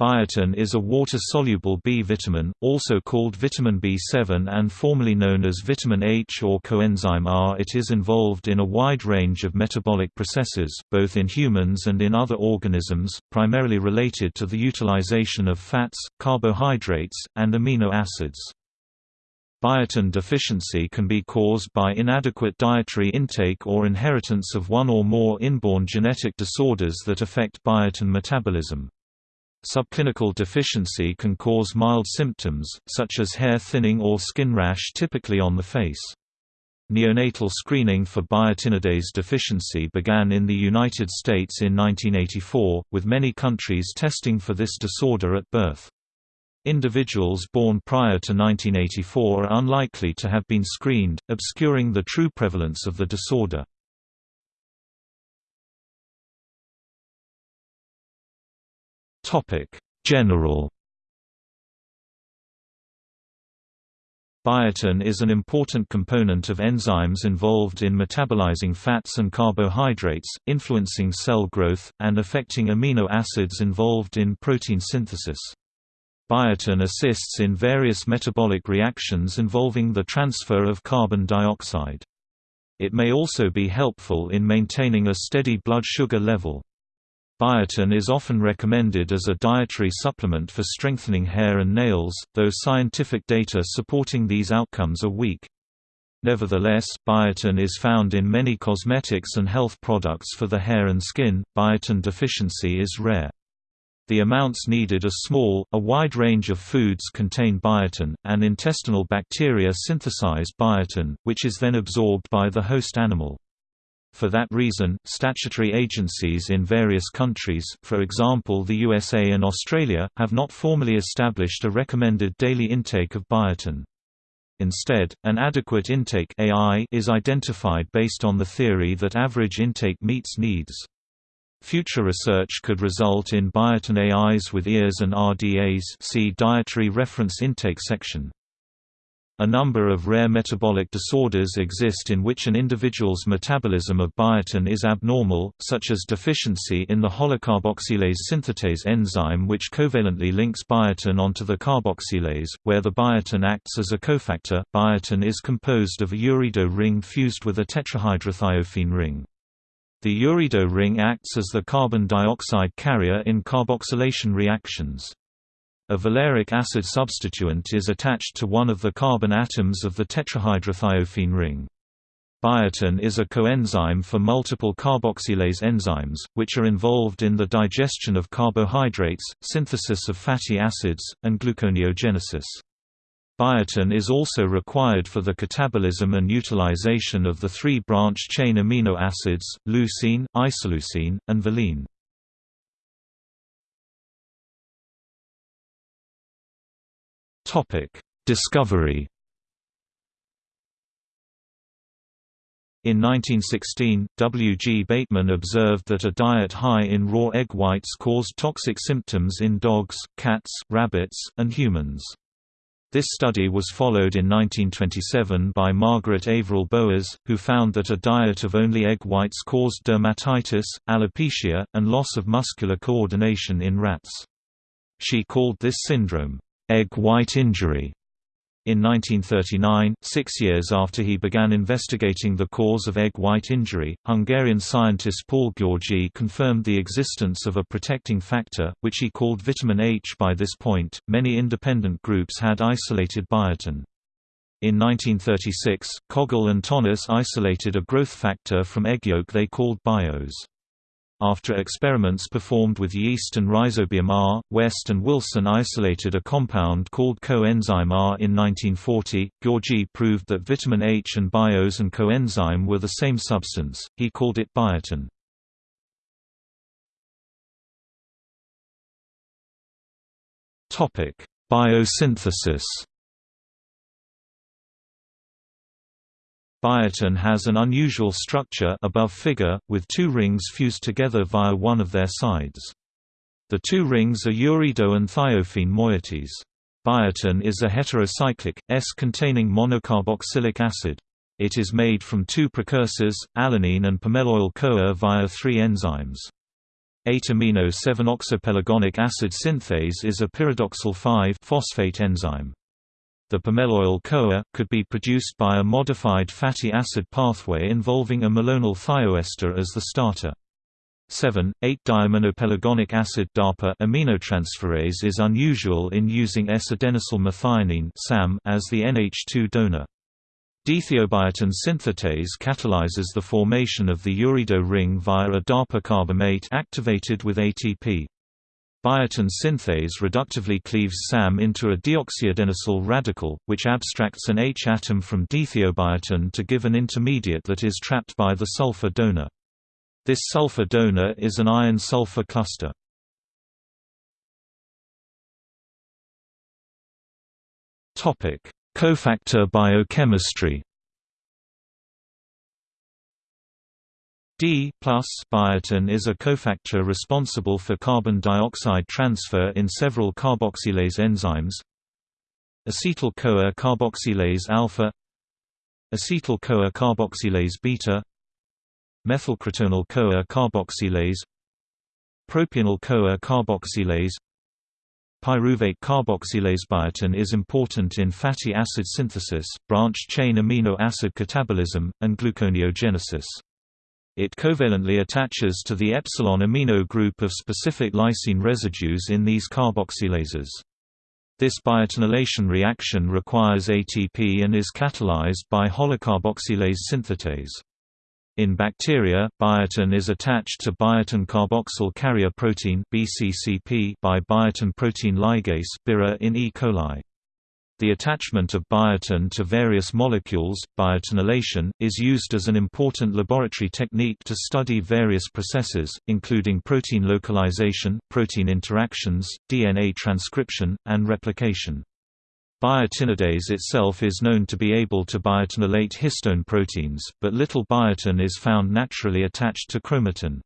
Biotin is a water-soluble B vitamin, also called vitamin B7 and formerly known as vitamin H or coenzyme R. It is involved in a wide range of metabolic processes, both in humans and in other organisms, primarily related to the utilization of fats, carbohydrates, and amino acids. Biotin deficiency can be caused by inadequate dietary intake or inheritance of one or more inborn genetic disorders that affect biotin metabolism. Subclinical deficiency can cause mild symptoms, such as hair thinning or skin rash typically on the face. Neonatal screening for biotinidase deficiency began in the United States in 1984, with many countries testing for this disorder at birth. Individuals born prior to 1984 are unlikely to have been screened, obscuring the true prevalence of the disorder. General Biotin is an important component of enzymes involved in metabolizing fats and carbohydrates, influencing cell growth, and affecting amino acids involved in protein synthesis. Biotin assists in various metabolic reactions involving the transfer of carbon dioxide. It may also be helpful in maintaining a steady blood sugar level. Biotin is often recommended as a dietary supplement for strengthening hair and nails, though scientific data supporting these outcomes are weak. Nevertheless, biotin is found in many cosmetics and health products for the hair and skin. Biotin deficiency is rare. The amounts needed are small, a wide range of foods contain biotin, and intestinal bacteria synthesize biotin, which is then absorbed by the host animal. For that reason, statutory agencies in various countries for example the USA and Australia, have not formally established a recommended daily intake of biotin. Instead, an adequate intake AI is identified based on the theory that average intake meets needs. Future research could result in biotin AIs with EARs and RDAs see Dietary Reference Intake section. A number of rare metabolic disorders exist in which an individual's metabolism of biotin is abnormal, such as deficiency in the holocarboxylase synthetase enzyme which covalently links biotin onto the carboxylase, where the biotin acts as a cofactor. Biotin is composed of a ureido ring fused with a tetrahydrothiophene ring. The ureido ring acts as the carbon dioxide carrier in carboxylation reactions. A valeric acid substituent is attached to one of the carbon atoms of the tetrahydrothiophene ring. Biotin is a coenzyme for multiple carboxylase enzymes, which are involved in the digestion of carbohydrates, synthesis of fatty acids, and gluconeogenesis. Biotin is also required for the catabolism and utilization of the three branch-chain amino acids, leucine, isoleucine, and valine. Topic: Discovery. In 1916, W. G. Bateman observed that a diet high in raw egg whites caused toxic symptoms in dogs, cats, rabbits, and humans. This study was followed in 1927 by Margaret Averill Boas, who found that a diet of only egg whites caused dermatitis, alopecia, and loss of muscular coordination in rats. She called this syndrome, egg white injury. In 1939, six years after he began investigating the cause of egg white injury, Hungarian scientist Paul György confirmed the existence of a protecting factor, which he called vitamin H. By this point, many independent groups had isolated biotin. In 1936, Kögl and Tönnis isolated a growth factor from egg yolk they called biose. After experiments performed with yeast and Rhizobium R, West and Wilson isolated a compound called coenzyme R in 1940. György proved that vitamin H and biose and coenzyme were the same substance, he called it biotin. Biosynthesis Biotin has an unusual structure above figure, with two rings fused together via one of their sides. The two rings are ureido and thiophene moieties. Biotin is a heterocyclic, S-containing monocarboxylic acid. It is made from two precursors, alanine and pimeloyl-CoA via three enzymes. 8-amino 7-oxopelargonic acid synthase is a pyridoxal 5-phosphate enzyme. The pimeloyl CoA could be produced by a modified fatty acid pathway involving a malonyl thioester as the starter. 7,8-diaminopelargonic acid DAPA aminotransferase is unusual in using S-adenosyl methionine as the NH2 donor. Dethiobiotin synthetase catalyzes the formation of the ureido ring via a DAPA carbamate activated with ATP. Biotin synthase reductively cleaves SAM into a deoxyadenosyl radical, which abstracts an H atom from dethiobiotin to give an intermediate that is trapped by the sulfur donor. This sulfur donor is an iron-sulfur cluster. Cofactor biochemistry D plus biotin is a cofactor responsible for carbon dioxide transfer in several carboxylase enzymes. Acetyl-CoA carboxylase alpha Acetyl-CoA carboxylase beta Methylcrotonyl-CoA carboxylase Propionyl-CoA carboxylase Pyruvate carboxylase biotin is important in fatty acid synthesis, branched-chain amino acid catabolism, and gluconeogenesis. It covalently attaches to the epsilon amino group of specific lysine residues in these carboxylases. This biotinylation reaction requires ATP and is catalyzed by holocarboxylase synthetase. In bacteria, biotin is attached to biotin carboxyl carrier protein (BCCP) by biotin protein ligase (BIRA) in E. coli. The attachment of biotin to various molecules, biotinylation, is used as an important laboratory technique to study various processes, including protein localization, protein interactions, DNA transcription, and replication. Biotinidase itself is known to be able to biotinylate histone proteins, but little biotin is found naturally attached to chromatin.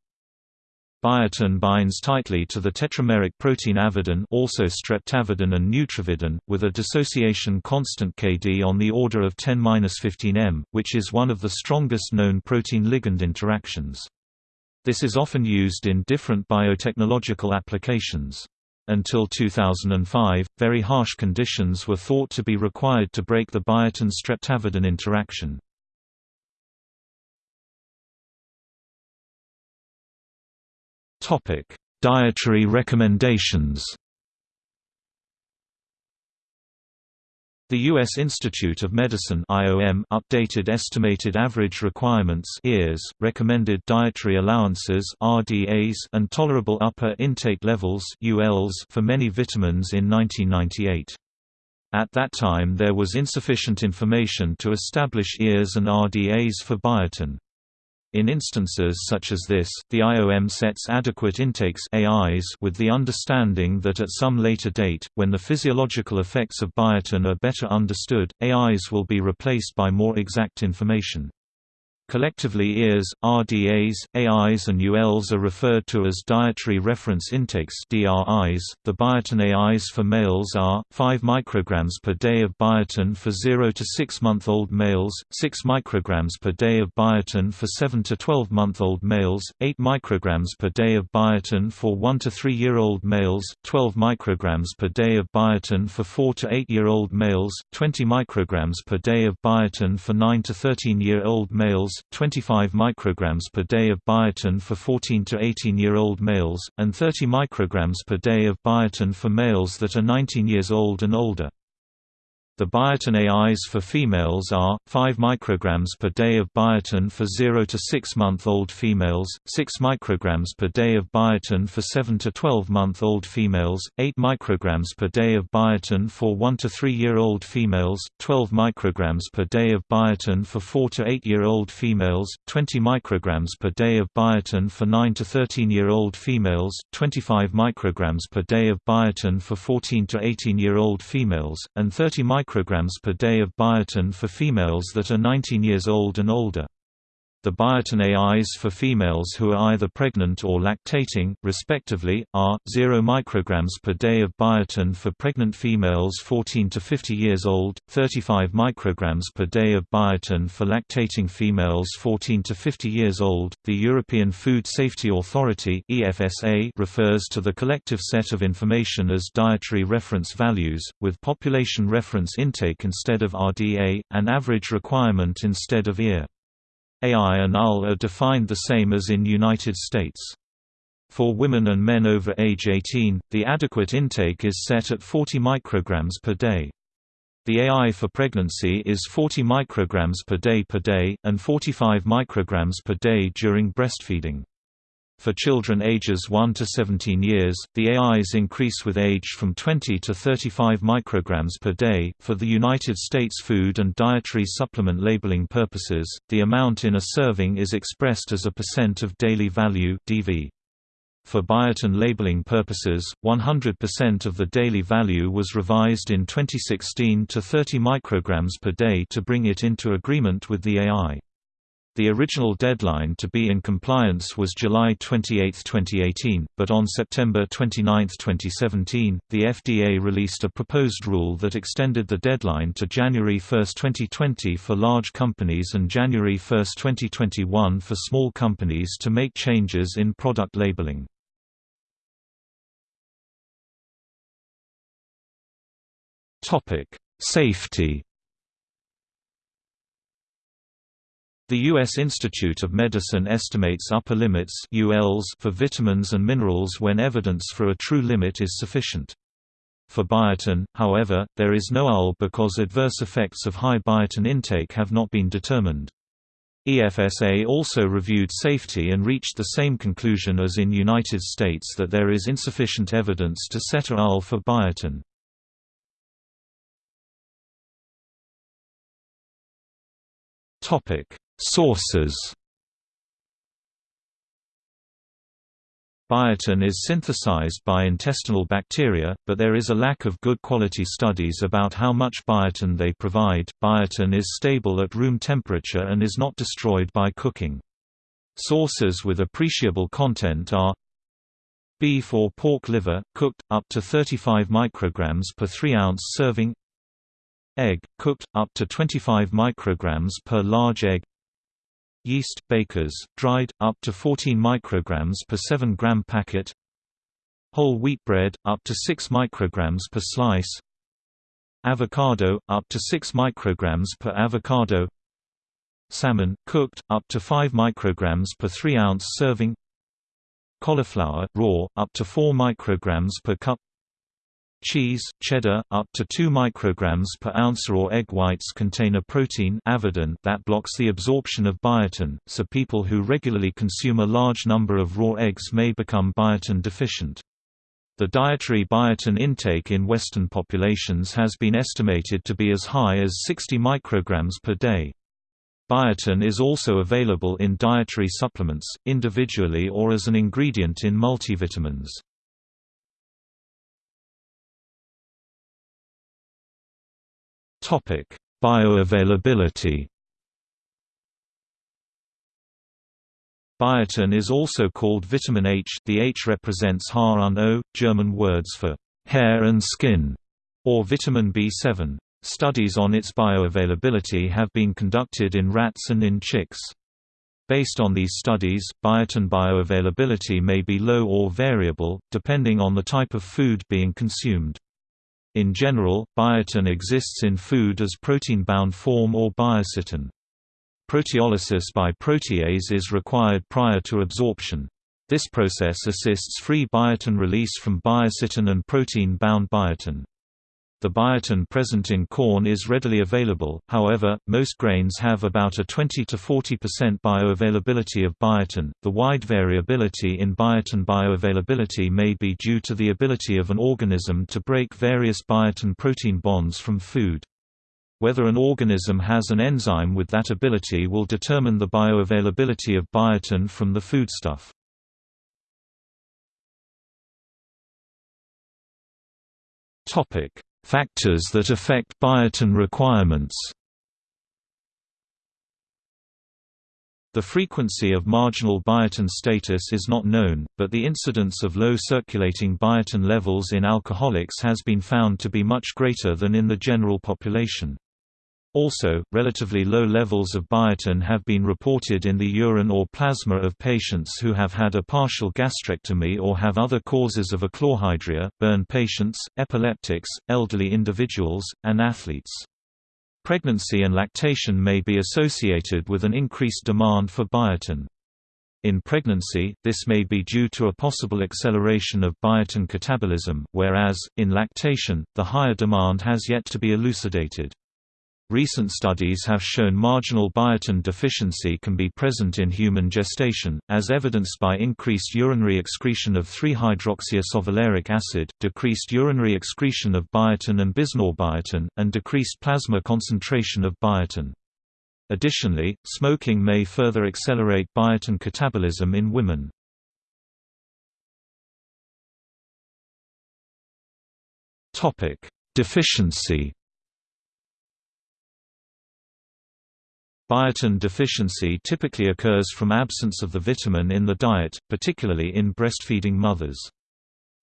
Biotin binds tightly to the tetrameric protein avidin also streptavidin and neutravidin, with a dissociation constant Kd on the order of 10-15 m, which is one of the strongest known protein-ligand interactions. This is often used in different biotechnological applications. Until 2005, very harsh conditions were thought to be required to break the biotin-streptavidin interaction. Dietary recommendations The U.S. Institute of Medicine IOM updated estimated average requirements EARS, recommended dietary allowances RDAs and tolerable upper intake levels ULs for many vitamins in 1998. At that time there was insufficient information to establish EARS and RDAs for biotin. In instances such as this, the IOM sets adequate intakes AIs with the understanding that at some later date, when the physiological effects of biotin are better understood, AIs will be replaced by more exact information. Collectively EARs, RDAs, AIs and ULs are referred to as dietary reference intakes DRIs. .The biotin AIs for males are, 5 micrograms per day of biotin for 0 to 6-month-old males, 6 micrograms per day of biotin for 7 to 12-month-old males, 8 micrograms per day of biotin for 1 to 3-year-old males, 12 micrograms per day of biotin for 4 to 8-year-old males, 20 micrograms per day of biotin for 9 to 13-year-old males, 25 micrograms per day of biotin for 14 to 18-year-old males, and 30 micrograms per day of biotin for males that are 19 years old and older. The biotin AIs for females are 5 micrograms per day of biotin for 0 to 6 month old females, 6 micrograms per day of biotin for 7 to 12 month old females, 8 micrograms per day of biotin for 1 to 3 year old females, 12 micrograms per day of biotin for 4 to 8 year old females, 20 micrograms per day of biotin for 9 to 13 year old females, 25 micrograms per day of biotin for 14 to 18 year old females, and 30 micrograms micrograms per day of biotin for females that are 19 years old and older. The biotin AIs for females who are either pregnant or lactating, respectively, are 0 micrograms per day of biotin for pregnant females 14 to 50 years old, 35 micrograms per day of biotin for lactating females 14 to 50 years old. The European Food Safety Authority (EFSA) refers to the collective set of information as dietary reference values, with population reference intake instead of RDA, and average requirement instead of EAR. AI and UL are defined the same as in United States. For women and men over age 18, the adequate intake is set at 40 micrograms per day. The AI for pregnancy is 40 micrograms per day per day, and 45 micrograms per day during breastfeeding. For children ages 1 to 17 years, the AIs increase with age from 20 to 35 micrograms per day. For the United States food and dietary supplement labeling purposes, the amount in a serving is expressed as a percent of daily value (DV). For biotin labeling purposes, 100% of the daily value was revised in 2016 to 30 micrograms per day to bring it into agreement with the AI. The original deadline to be in compliance was July 28, 2018, but on September 29, 2017, the FDA released a proposed rule that extended the deadline to January 1, 2020 for large companies and January 1, 2021 for small companies to make changes in product labeling. Safety The U.S. Institute of Medicine estimates upper limits ULs for vitamins and minerals when evidence for a true limit is sufficient. For biotin, however, there is no UL because adverse effects of high biotin intake have not been determined. EFSA also reviewed safety and reached the same conclusion as in United States that there is insufficient evidence to set a UL for biotin. Topic Sources Biotin is synthesized by intestinal bacteria, but there is a lack of good quality studies about how much biotin they provide. Biotin is stable at room temperature and is not destroyed by cooking. Sources with appreciable content are beef or pork liver, cooked, up to 35 micrograms per 3 ounce serving egg, cooked, up to 25 micrograms per large egg yeast, bakers, dried, up to 14 micrograms per 7 gram packet. Whole wheat bread, up to 6 micrograms per slice. Avocado, up to 6 micrograms per avocado. Salmon, cooked, up to 5 micrograms per 3 ounce serving. Cauliflower, raw, up to 4 micrograms per cup Cheese, cheddar, up to 2 micrograms per ounce raw egg whites contain a protein avidin that blocks the absorption of biotin, so people who regularly consume a large number of raw eggs may become biotin deficient. The dietary biotin intake in Western populations has been estimated to be as high as 60 micrograms per day. Biotin is also available in dietary supplements, individually or as an ingredient in multivitamins. Topic: Bioavailability. Biotin is also called vitamin H. The H represents Haar und O, German words for hair and skin, or vitamin B7. Studies on its bioavailability have been conducted in rats and in chicks. Based on these studies, biotin bioavailability may be low or variable, depending on the type of food being consumed. In general, biotin exists in food as protein-bound form or biocytin. Proteolysis by protease is required prior to absorption. This process assists free biotin release from biocytin and protein-bound biotin. The biotin present in corn is readily available, however, most grains have about a 20 to 40% bioavailability of biotin. The wide variability in biotin bioavailability may be due to the ability of an organism to break various biotin protein bonds from food. Whether an organism has an enzyme with that ability will determine the bioavailability of biotin from the foodstuff. Topic: Factors that affect biotin requirements The frequency of marginal biotin status is not known, but the incidence of low circulating biotin levels in alcoholics has been found to be much greater than in the general population. Also, relatively low levels of biotin have been reported in the urine or plasma of patients who have had a partial gastrectomy or have other causes of achlorhydria, burn patients, epileptics, elderly individuals, and athletes. Pregnancy and lactation may be associated with an increased demand for biotin. In pregnancy, this may be due to a possible acceleration of biotin catabolism, whereas, in lactation, the higher demand has yet to be elucidated. Recent studies have shown marginal biotin deficiency can be present in human gestation, as evidenced by increased urinary excretion of 3-hydroxyisovaleric acid, decreased urinary excretion of biotin and bisnorbiotin, and decreased plasma concentration of biotin. Additionally, smoking may further accelerate biotin catabolism in women. Deficiency Biotin deficiency typically occurs from absence of the vitamin in the diet, particularly in breastfeeding mothers.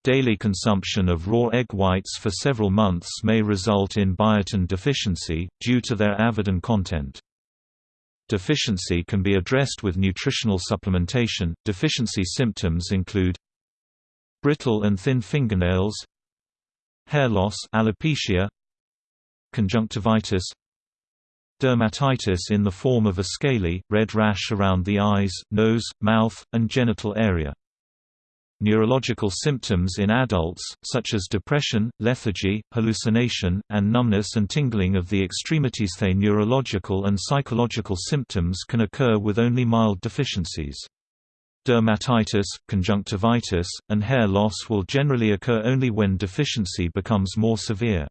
Daily consumption of raw egg whites for several months may result in biotin deficiency, due to their avidin content. Deficiency can be addressed with nutritional supplementation. Deficiency symptoms include brittle and thin fingernails, hair loss, alopecia, conjunctivitis, Dermatitis in the form of a scaly, red rash around the eyes, nose, mouth, and genital area. Neurological symptoms in adults, such as depression, lethargy, hallucination, and numbness and tingling of the extremities. The neurological and psychological symptoms can occur with only mild deficiencies. Dermatitis, conjunctivitis, and hair loss will generally occur only when deficiency becomes more severe.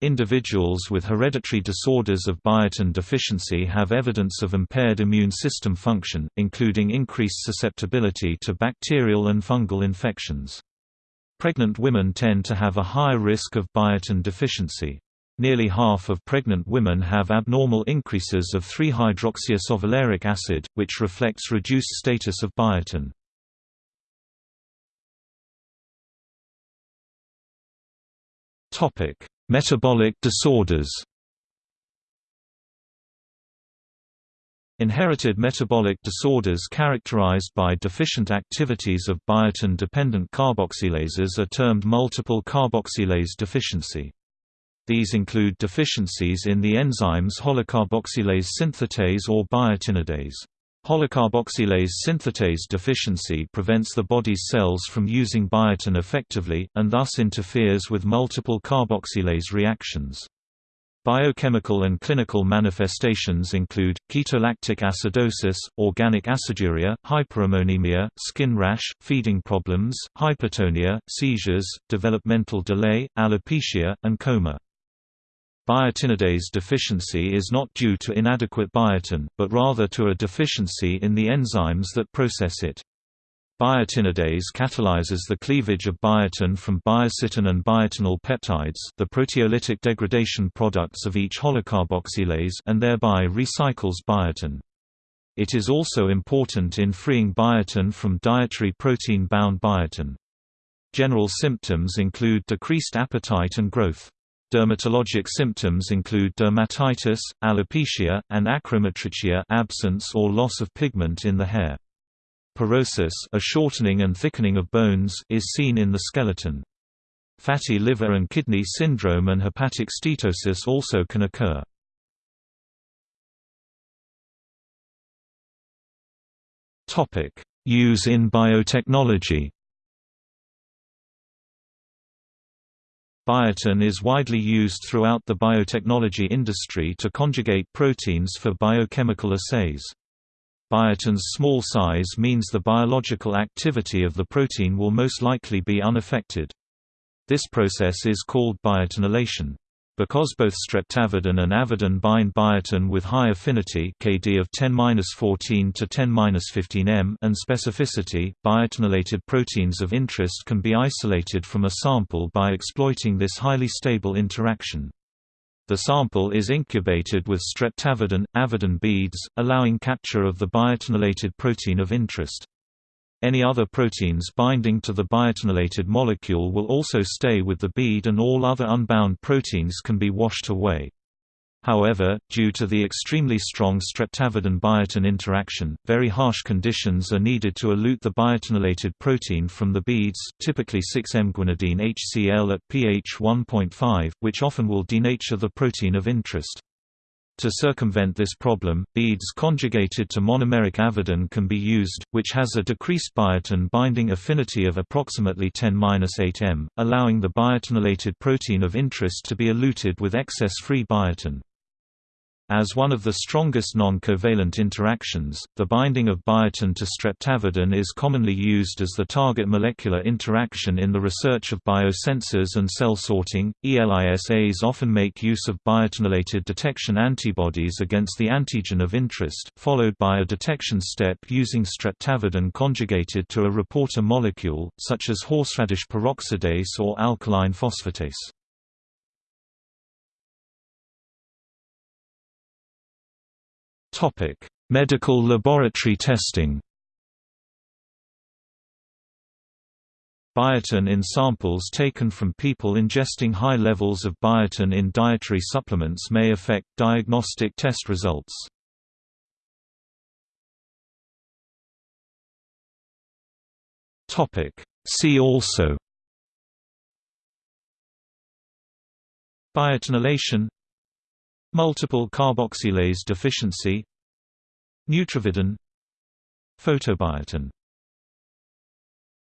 Individuals with hereditary disorders of biotin deficiency have evidence of impaired immune system function, including increased susceptibility to bacterial and fungal infections. Pregnant women tend to have a higher risk of biotin deficiency. Nearly half of pregnant women have abnormal increases of 3-hydroxyisovaleric acid, which reflects reduced status of biotin. Topic: Metabolic disorders Inherited metabolic disorders characterized by deficient activities of biotin-dependent carboxylases are termed multiple carboxylase deficiency. These include deficiencies in the enzymes holocarboxylase synthetase or biotinidase. Holocarboxylase synthetase deficiency prevents the body's cells from using biotin effectively, and thus interferes with multiple carboxylase reactions. Biochemical and clinical manifestations include, ketolactic acidosis, organic aciduria, hyperammonemia, skin rash, feeding problems, hypertonia, seizures, developmental delay, alopecia, and coma. Biotinidase deficiency is not due to inadequate biotin, but rather to a deficiency in the enzymes that process it. Biotinidase catalyzes the cleavage of biotin from biocytin and biotinyl peptides the proteolytic degradation products of each holocarboxylase and thereby recycles biotin. It is also important in freeing biotin from dietary protein-bound biotin. General symptoms include decreased appetite and growth. Dermatologic symptoms include dermatitis, alopecia, and achromotrichia absence or loss of pigment in the hair. Porosis a shortening and thickening of bones is seen in the skeleton. Fatty liver and kidney syndrome and hepatic steatosis also can occur. Use in biotechnology Biotin is widely used throughout the biotechnology industry to conjugate proteins for biochemical assays. Biotin's small size means the biological activity of the protein will most likely be unaffected. This process is called biotinylation. Because both streptavidin and avidin bind biotin with high affinity Kd of 10-14 to 10-15 m and specificity, biotinylated proteins of interest can be isolated from a sample by exploiting this highly stable interaction. The sample is incubated with streptavidin, avidin beads, allowing capture of the biotinylated protein of interest. Any other proteins binding to the biotinylated molecule will also stay with the bead and all other unbound proteins can be washed away. However, due to the extremely strong streptavidin-biotin interaction, very harsh conditions are needed to elute the biotinylated protein from the beads typically 6-M-guanidine HCl at pH 1.5, which often will denature the protein of interest. To circumvent this problem, beads conjugated to monomeric avidin can be used, which has a decreased biotin binding affinity of approximately 10-8 m, allowing the biotinylated protein of interest to be eluted with excess free biotin. As one of the strongest non-covalent interactions, the binding of biotin to streptavidin is commonly used as the target molecular interaction in the research of biosensors and cell sorting. ELISAs often make use of biotinylated detection antibodies against the antigen of interest, followed by a detection step using streptavidin conjugated to a reporter molecule, such as horseradish peroxidase or alkaline phosphatase. Medical laboratory testing. Biotin in samples taken from people ingesting high levels of biotin in dietary supplements may affect diagnostic test results. See also Biotinylation Multiple carboxylase deficiency Neutravidin Photobiotin